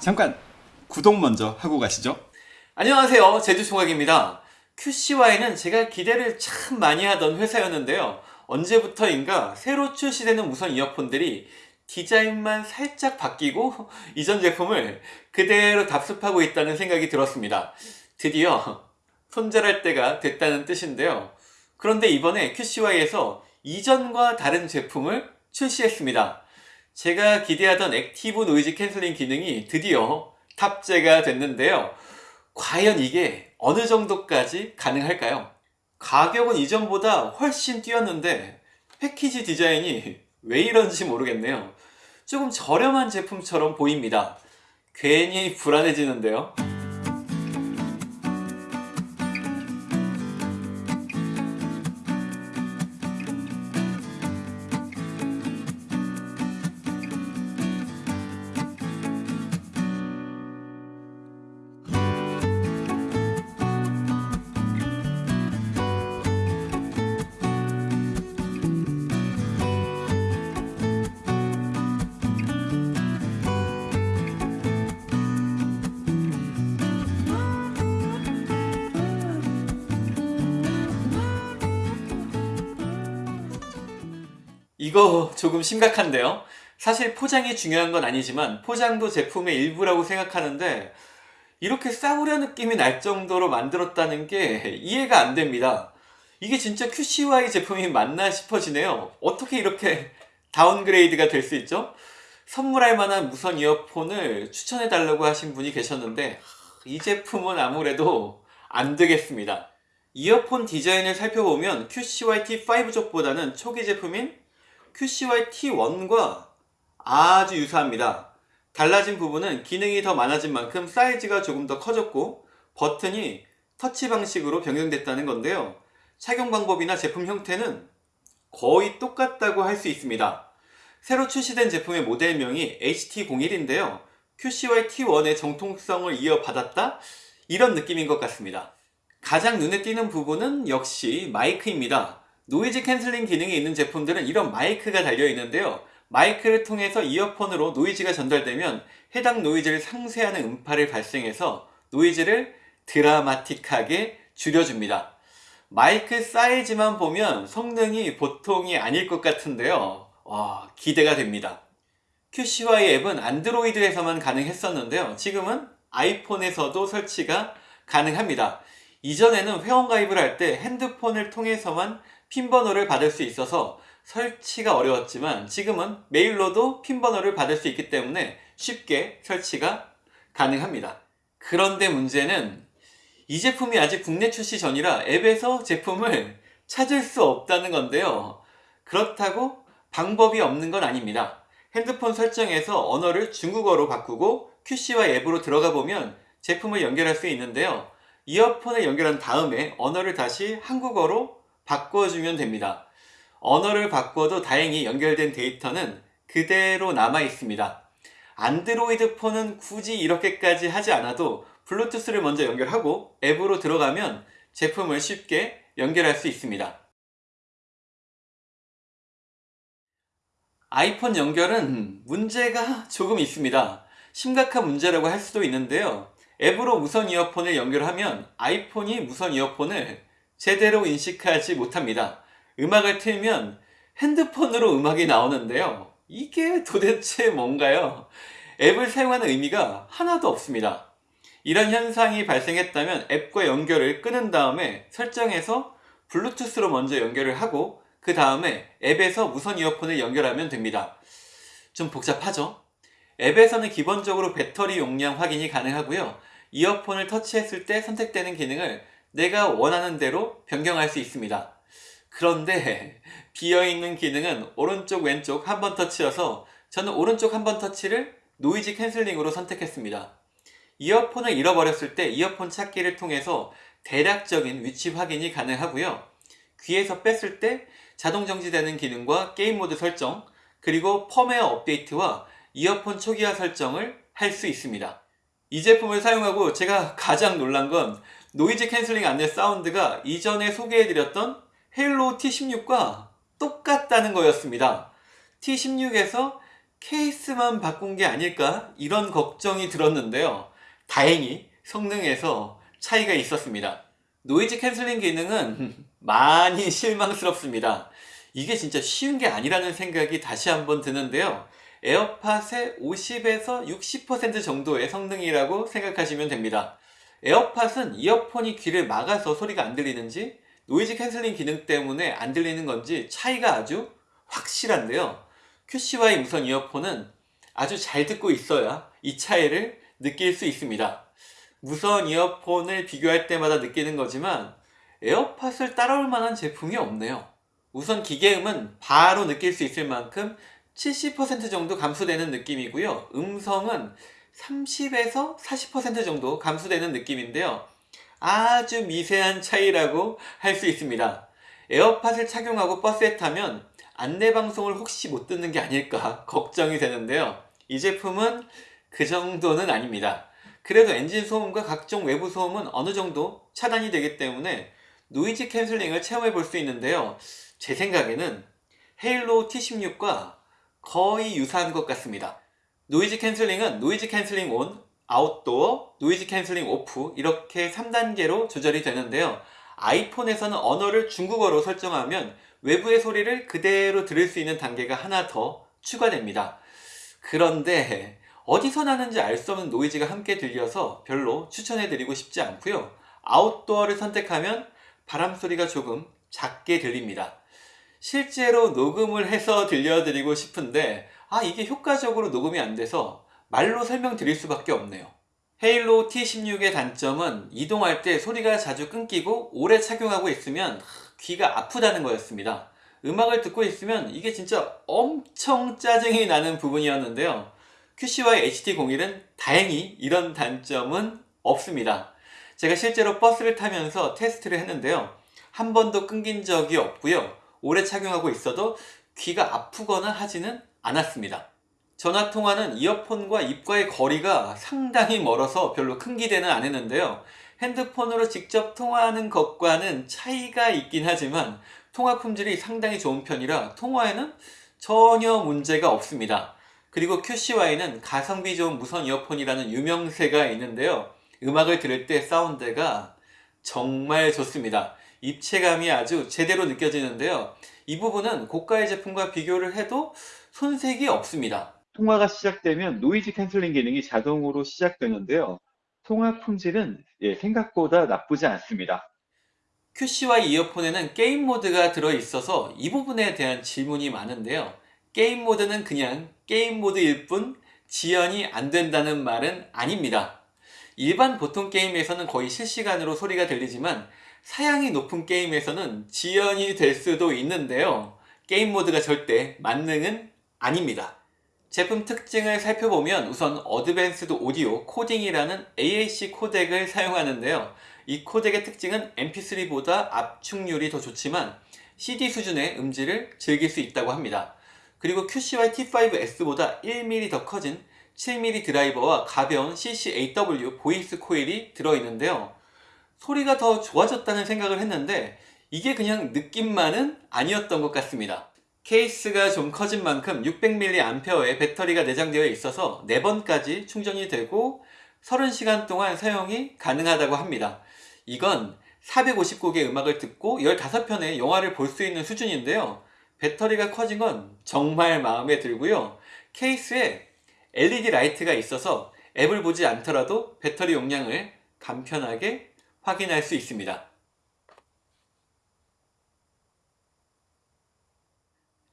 잠깐 구독 먼저 하고 가시죠. 안녕하세요. 제주총각입니다. QCY는 제가 기대를 참 많이 하던 회사였는데요. 언제부터인가 새로 출시되는 무선 이어폰들이 디자인만 살짝 바뀌고 이전 제품을 그대로 답습하고 있다는 생각이 들었습니다. 드디어 손절할 때가 됐다는 뜻인데요. 그런데 이번에 QCY에서 이전과 다른 제품을 출시했습니다 제가 기대하던 active noise cancelling 기능이 드디어 탑재가 됐는데요 과연 이게 어느 정도까지 가능할까요? 가격은 이전보다 훨씬 뛰었는데 패키지 디자인이 왜 이런지 모르겠네요. 조금 저렴한 제품처럼 보입니다. 괜히 불안해지는데요. 이거 조금 심각한데요. 사실 포장이 중요한 건 아니지만 포장도 제품의 일부라고 생각하는데 이렇게 싸구려 느낌이 날 정도로 만들었다는 게 이해가 안 됩니다. 이게 진짜 QCY 제품이 맞나 싶어지네요. 어떻게 이렇게 다운그레이드가 될 수 있죠? 선물할 만한 무선 이어폰을 추천해 달라고 하신 분이 계셨는데 이 제품은 아무래도 안 되겠습니다. 이어폰 디자인을 살펴보면 QCY T5 쪽보다는 초기 제품인 QCY T1과 아주 유사합니다. 달라진 부분은 기능이 더 많아진 만큼 사이즈가 조금 더 커졌고 버튼이 터치 방식으로 변경됐다는 건데요. 착용 방법이나 제품 형태는 거의 똑같다고 할 수 있습니다. 새로 출시된 제품의 모델명이 HT01인데요. QCY T1의 정통성을 이어받았다? 이런 느낌인 것 같습니다. 가장 눈에 띄는 부분은 역시 마이크입니다. noise cancelling 기능이 있는 제품들은 이런 마이크가 달려 있는데요. 마이크를 통해서 이어폰으로 노이즈가 전달되면 해당 노이즈를 상쇄하는 음파를 발생해서 노이즈를 드라마틱하게 줄여줍니다. 마이크 사이즈만 보면 성능이 보통이 아닐 것 같은데요. 와, 기대가 됩니다. QCY 앱은 안드로이드에서만 가능했었는데요. 지금은 아이폰에서도 설치가 가능합니다. 이전에는 회원가입을 할 때 핸드폰을 통해서만 핀 번호를 받을 수 있어서 설치가 어려웠지만 지금은 메일로도 핀 번호를 받을 수 있기 때문에 쉽게 설치가 가능합니다. 그런데 문제는 이 제품이 아직 국내 출시 전이라 앱에서 제품을 찾을 수 없다는 건데요. 그렇다고 방법이 없는 건 아닙니다. 핸드폰 설정에서 언어를 중국어로 바꾸고 QCY 앱으로 들어가 보면 제품을 연결할 수 있는데요. 이어폰을 연결한 다음에 언어를 다시 한국어로 바꿔주면 됩니다. 언어를 바꿔도 다행히 연결된 데이터는 그대로 남아 있습니다. 안드로이드 폰은 굳이 이렇게까지 하지 않아도 블루투스를 먼저 연결하고 앱으로 들어가면 제품을 쉽게 연결할 수 있습니다. 아이폰 연결은 문제가 조금 있습니다. 심각한 문제라고 할 수도 있는데요. 앱으로 무선 이어폰을 연결하면 아이폰이 무선 이어폰을 제대로 인식하지 못합니다. 음악을 틀면 핸드폰으로 음악이 나오는데요. 이게 도대체 뭔가요? 앱을 사용하는 의미가 하나도 없습니다. 이런 현상이 발생했다면 앱과 연결을 끊은 다음에 설정에서 블루투스로 먼저 연결을 하고 그 다음에 앱에서 무선 이어폰을 연결하면 됩니다. 좀 복잡하죠? 앱에서는 기본적으로 배터리 용량 확인이 가능하고요. 이어폰을 터치했을 때 선택되는 기능을 내가 원하는 대로 변경할 수 있습니다. 그런데 비어있는 기능은 오른쪽 왼쪽 한 번 터치여서 저는 오른쪽 한 번 터치를 noise canceling으로 선택했습니다. 이어폰을 잃어버렸을 때 이어폰 찾기를 통해서 대략적인 위치 확인이 가능하고요. 귀에서 뺐을 때 자동 정지되는 기능과 게임 모드 설정 그리고 펌웨어 업데이트와 이어폰 초기화 설정을 할 수 있습니다. 이 제품을 사용하고 제가 가장 놀란 건 noise canceling 안내 사운드가 이전에 소개해드렸던 헤일로 T16과 똑같다는 거였습니다. T16에서 케이스만 바꾼 게 아닐까? 이런 걱정이 들었는데요. 다행히 성능에서 차이가 있었습니다. noise canceling 기능은 많이 실망스럽습니다. 이게 진짜 쉬운 게 아니라는 생각이 다시 한번 드는데요. 에어팟의 50에서 60% 정도의 성능이라고 생각하시면 됩니다. 에어팟은 이어폰이 귀를 막아서 소리가 안 들리는지 noise canceling 기능 때문에 안 들리는 건지 차이가 아주 확실한데요. QCY 무선 이어폰은 아주 잘 듣고 있어야 이 차이를 느낄 수 있습니다. 무선 이어폰을 비교할 때마다 느끼는 거지만 에어팟을 따라올 만한 제품이 없네요. 우선 기계음은 바로 느낄 수 있을 만큼 70% 정도 감소되는 느낌이고요. 음성은 30에서 40% 정도 감소되는 느낌인데요. 아주 미세한 차이라고 할 수 있습니다. 에어팟을 착용하고 버스에 타면 안내방송을 혹시 못 듣는 게 아닐까 걱정이 되는데요. 이 제품은 그 정도는 아닙니다. 그래도 엔진 소음과 각종 외부 소음은 어느 정도 차단이 되기 때문에 noise canceling을 체험해 볼 수 있는데요. 제 생각에는 헤일로 T16과 거의 유사한 것 같습니다. noise canceling은 noise canceling on, outdoor, noise canceling off 이렇게 3단계로 조절이 되는데요. 아이폰에서는 언어를 중국어로 설정하면 외부의 소리를 그대로 들을 수 있는 단계가 하나 더 추가됩니다. 그런데 어디서 나는지 알 수 없는 노이즈가 함께 들려서 별로 추천해드리고 싶지 않고요. 아웃도어를 선택하면 바람 소리가 조금 작게 들립니다. 실제로 녹음을 해서 들려드리고 싶은데 아 이게 효과적으로 녹음이 안 돼서 말로 설명드릴 수밖에 없네요. 헤일로 T16의 단점은 이동할 때 소리가 자주 끊기고 오래 착용하고 있으면 귀가 아프다는 거였습니다. 음악을 듣고 있으면 이게 진짜 엄청 짜증이 나는 부분이었는데요. QCY HT01은 다행히 이런 단점은 없습니다. 제가 실제로 버스를 타면서 테스트를 했는데요. 한 번도 끊긴 적이 없고요. 오래 착용하고 있어도 귀가 아프거나 하지는 않았습니다. 전화 통화는 이어폰과 입과의 거리가 상당히 멀어서 별로 큰 기대는 안 했는데요. 핸드폰으로 직접 통화하는 것과는 차이가 있긴 하지만 통화 품질이 상당히 좋은 편이라 통화에는 전혀 문제가 없습니다. 그리고 QCY는 가성비 좋은 무선 이어폰이라는 유명세가 있는데요. 음악을 들을 때 사운드가 정말 좋습니다. 입체감이 아주 제대로 느껴지는데요. 이 부분은 고가의 제품과 비교를 해도 손색이 없습니다. 통화가 시작되면 noise canceling 기능이 자동으로 시작되는데요. 통화 품질은 예, 생각보다 나쁘지 않습니다. QCY 이어폰에는 게임 모드가 들어있어서 이 부분에 대한 질문이 많은데요. 게임 모드는 그냥 게임 모드일 뿐 지연이 안 된다는 말은 아닙니다. 일반 보통 게임에서는 거의 실시간으로 소리가 들리지만 사양이 높은 게임에서는 지연이 될 수도 있는데요. 게임 모드가 절대 만능은 아닙니다. 제품 특징을 살펴보면 우선 advanced audio coding이라는 AAC 코덱을 사용하는데요. 이 코덱의 특징은 MP3보다 압축률이 더 좋지만 CD 수준의 음질을 즐길 수 있다고 합니다. 그리고 QCY T5S보다 1mm 더 커진 7mm 드라이버와 가벼운 CCAW voice coil이 들어있는데요. 소리가 더 좋아졌다는 생각을 했는데 이게 그냥 느낌만은 아니었던 것 같습니다. 케이스가 좀 커진 만큼 600mAh의 배터리가 내장되어 있어서 4번까지 충전이 되고 30시간 동안 사용이 가능하다고 합니다. 이건 450곡의 음악을 듣고 15편의 영화를 볼 수 있는 수준인데요. 배터리가 커진 건 정말 마음에 들고요. 케이스에 LED 라이트가 있어서 앱을 보지 않더라도 배터리 용량을 간편하게 확인할 수 있습니다.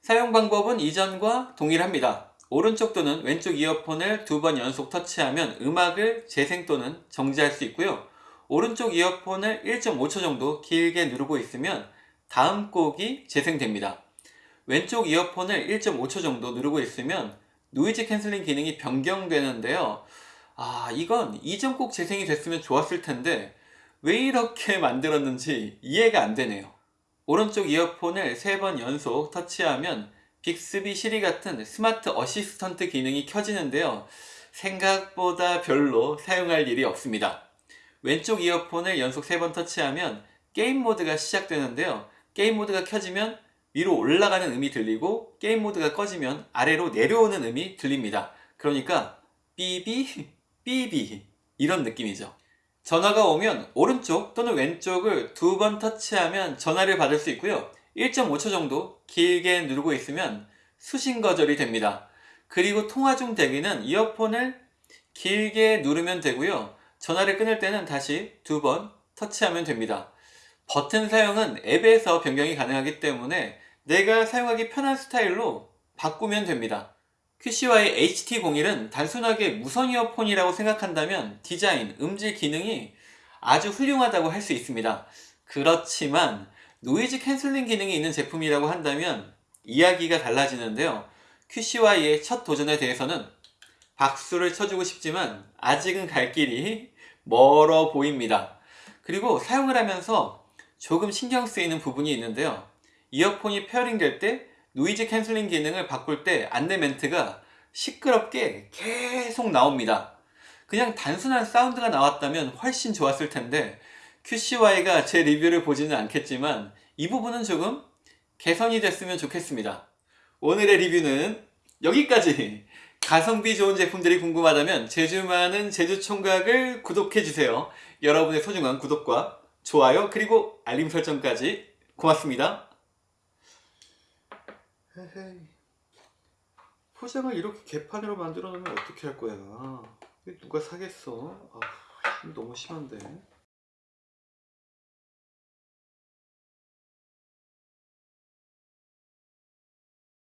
사용 방법은 이전과 동일합니다. 오른쪽 또는 왼쪽 이어폰을 두 번 연속 터치하면 음악을 재생 또는 정지할 수 있고요. 오른쪽 이어폰을 1.5초 정도 길게 누르고 있으면 다음 곡이 재생됩니다. 왼쪽 이어폰을 1.5초 정도 누르고 있으면 noise canceling 기능이 변경되는데요. 아, 이건 이전 곡 재생이 됐으면 좋았을 텐데 왜 이렇게 만들었는지 이해가 안 되네요. 오른쪽 이어폰을 3번 연속 터치하면 빅스비 시리 같은 smart assistant 기능이 켜지는데요. 생각보다 별로 사용할 일이 없습니다. 왼쪽 이어폰을 연속 3번 터치하면 게임 모드가 시작되는데요. 게임 모드가 켜지면 위로 올라가는 음이 들리고 게임 모드가 꺼지면 아래로 내려오는 음이 들립니다. 그러니까 삐비 삐비 이런 느낌이죠. 전화가 오면 오른쪽 또는 왼쪽을 두 번 터치하면 전화를 받을 수 있고요. 1.5초 정도 길게 누르고 있으면 수신 거절이 됩니다. 그리고 통화 중 대기는 이어폰을 길게 누르면 되고요. 전화를 끊을 때는 다시 두 번 터치하면 됩니다. 버튼 사용은 앱에서 변경이 가능하기 때문에 내가 사용하기 편한 스타일로 바꾸면 됩니다. QCY HT01은 단순하게 무선 이어폰이라고 생각한다면 디자인, 음질 기능이 아주 훌륭하다고 할 수 있습니다. 그렇지만 noise canceling 기능이 있는 제품이라고 한다면 이야기가 달라지는데요. QCY의 첫 도전에 대해서는 박수를 쳐주고 싶지만 아직은 갈 길이 멀어 보입니다. 그리고 사용을 하면서 조금 신경 쓰이는 부분이 있는데요. 이어폰이 pairing 될 때 noise canceling 기능을 바꿀 때 안내 멘트가 시끄럽게 계속 나옵니다. 그냥 단순한 사운드가 나왔다면 훨씬 좋았을 텐데 QCY가 제 리뷰를 보지는 않겠지만 이 부분은 조금 개선이 됐으면 좋겠습니다. 오늘의 리뷰는 여기까지! 가성비 좋은 제품들이 궁금하다면 제주 많은 제주총각을 구독해주세요. 여러분의 소중한 구독과 좋아요 그리고 알림 설정까지 고맙습니다. 헤헤이. 포장을 이렇게 개판으로 만들어 놓으면 어떻게 할 거야? 누가 사겠어? 아, 너무 심한데.